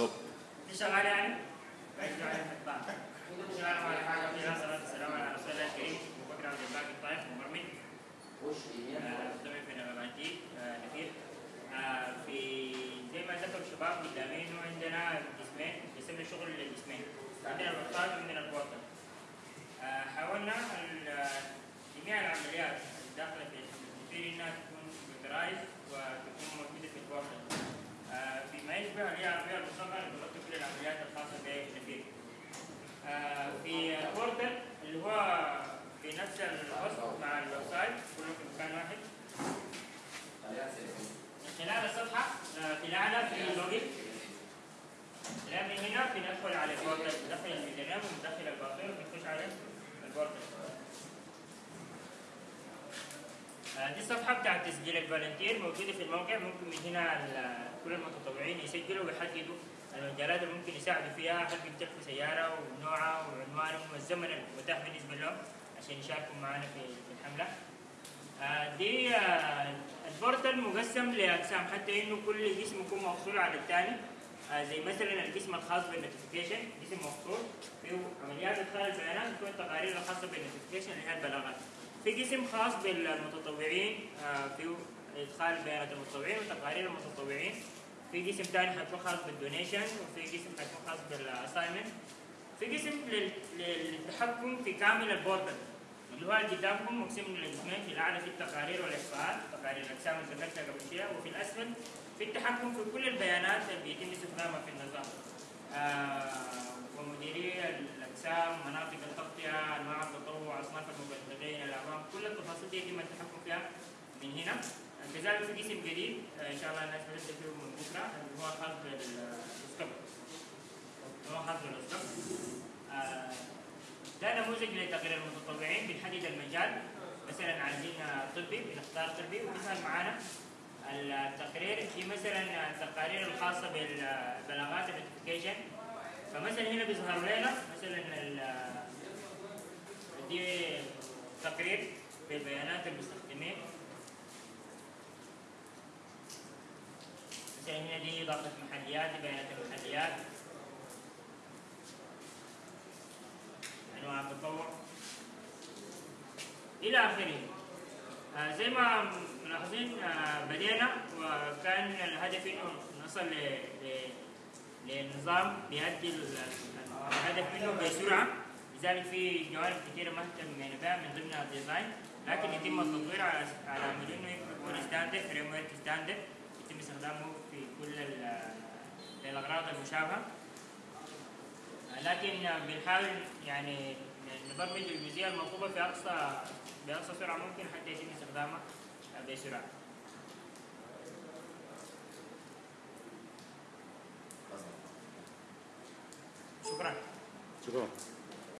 دوب انت شغال يعني؟ بعيد على حاجة على رسول الله الكريم ابو بكر عبد الطائف مبرمج مستمع في نغماتي آه، في زي ما ذكر الشباب قدامي انه عندنا قسمين قسمنا شغل القسمين عندنا الوقتات وعندنا آه، حاولنا جميع العمليات الداخلة في التنفيذي إنها تكون كمبيوترايز وتكون موجوده في البورتال آه، يشبه هي العربيه المصغره اللي تغطي كل العمليات الخاصه بالنفير آه، في البورتال اللي هو في نفس الوسط مع الويب سايت كله في مكان واحد خلال الصفحة آه، في الأعلى في لوجن لا من هنا بندخل على البورتال ندخل الميزانية وندخل الباقي وبنخش على البورتال آه، دي بتاعت تسجيل ال volunteer موجودة في الموقع ممكن من هنا كل المتطوعين يسجلوا ويحددوا المجالات اللي ممكن يساعدوا فيها. هل بيمتلكوا سيارة ونوعها وعنوانهم والزمن المتاح بالنسبة لهم عشان يشاركوا معنا في الحملة. آه، دي آه، ال portal مقسم لأقسام حتى إنه كل قسم يكون مفصول عن الثاني آه، زي مثلا القسم الخاص بال notification قسم مفصول فيه عمليات إدخال البيانات وفيه التقارير الخاصة بال notification اللي هي البلاغات. في قسم خاص بالمتطوعين آه، فيه إدخال بيانات المتطوعين وتقارير المتطوعين. في قسم ثاني حيكون خاص بال donation وفي قسم حيكون خاص بال assignment في قسم لل- للتحكم في كامل ال portal اللي هو قدامكم مقسم للقسمين في الأعلى في التقارير والإحصاءات تقارير الاقسام اللي ذكرتها قبل شوية وفي الأسفل في التحكم في كل البيانات اللي بيتم استخدامها في النظام. كل التفاصيل دي يتم التحكم فيها من هنا كذلك في قسم جديد ان شاء الله الناس بتبدا فيه من بكره اللي هو خاص بالسكب هو خاص بالسكب آه ده نموذج لتقرير المتطوعين بنحدد المجال مثلا عايزين طبي بنختار طبي وبيظهر معانا التقرير في مثلا التقارير الخاصه بالبلاغات النوتيفيكيشن فمثلا هنا بيظهر لنا مثلا دي تقرير ببيانات المستخدمين مثلا هنا دي ضغطة محليات بيانات المحليات. انواع التطوع إلى آخره. آه زي ما ملاحظين آه بدينا وكان الهدف إنه نصل لنظام ال- الهدف منه بسرعة. لذلك في جوانب كثيره ما اهتمينا بها من ضمنها ال design لكن يتم التطوير على على امل إنه يكون standard framework standard يتم استخدامه في كل ال- الاغراض المشابهة لكن بنحاول يعني نبرمج الجزئية المطلوبة في أقصى بأقصى سرعة ممكن حتى يتم استخدامها بسرعة. شكرا. شكرا